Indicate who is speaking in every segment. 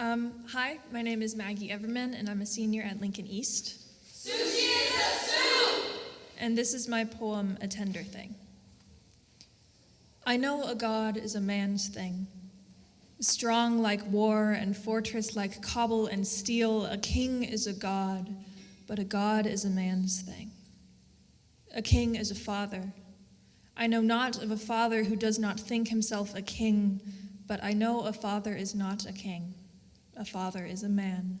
Speaker 1: Um, hi, my name is Maggie Everman, and I'm a senior at Lincoln East.
Speaker 2: Sushi is a soup!
Speaker 1: And this is my poem, A Tender Thing. I know a god is a man's thing. Strong like war and fortress like cobble and steel, a king is a god, but a god is a man's thing. A king is a father. I know not of a father who does not think himself a king, but I know a father is not a king. A father is a man,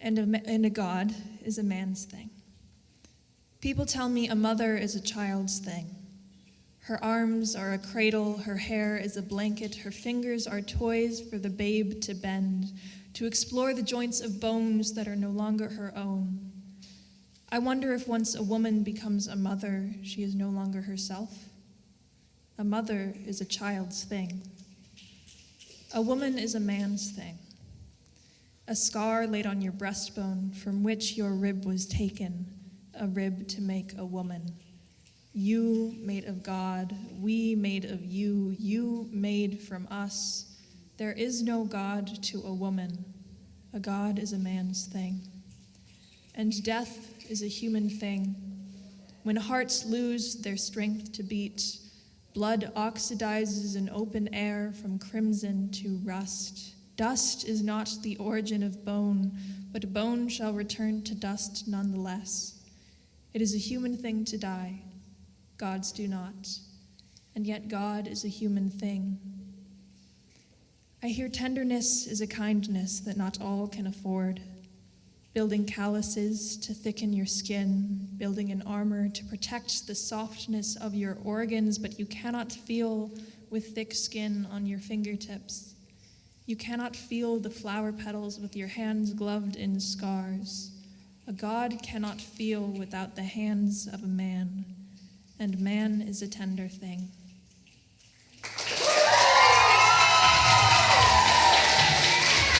Speaker 1: and a, and a god is a man's thing. People tell me a mother is a child's thing. Her arms are a cradle, her hair is a blanket, her fingers are toys for the babe to bend, to explore the joints of bones that are no longer her own. I wonder if once a woman becomes a mother, she is no longer herself. A mother is a child's thing. A woman is a man's thing. A scar laid on your breastbone from which your rib was taken, a rib to make a woman. You made of God, we made of you, you made from us. There is no God to a woman. A God is a man's thing. And death is a human thing. When hearts lose their strength to beat, blood oxidizes in open air from crimson to rust. Dust is not the origin of bone, but bone shall return to dust nonetheless. It is a human thing to die. Gods do not. And yet God is a human thing. I hear tenderness is a kindness that not all can afford. Building calluses to thicken your skin, building an armor to protect the softness of your organs, but you cannot feel with thick skin on your fingertips. You cannot feel the flower petals with your hands gloved in scars. A God cannot feel without the hands of a man, and man is a tender thing.